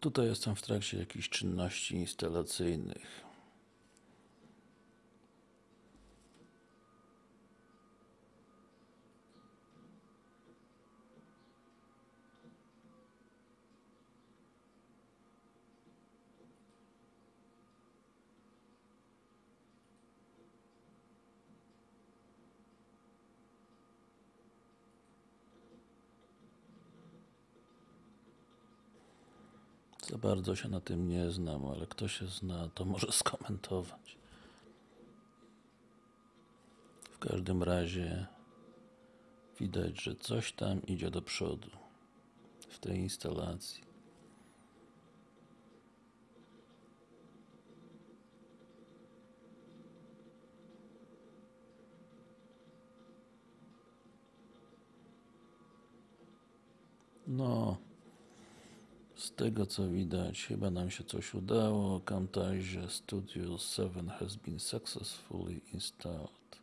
Tutaj jestem w trakcie jakichś czynności instalacyjnych. Za bardzo się na tym nie znam, ale kto się zna, to może skomentować. W każdym razie widać, że coś tam idzie do przodu w tej instalacji. No, z tego co widać, chyba nam się coś udało. Camtasia Studio 7 has been successfully installed.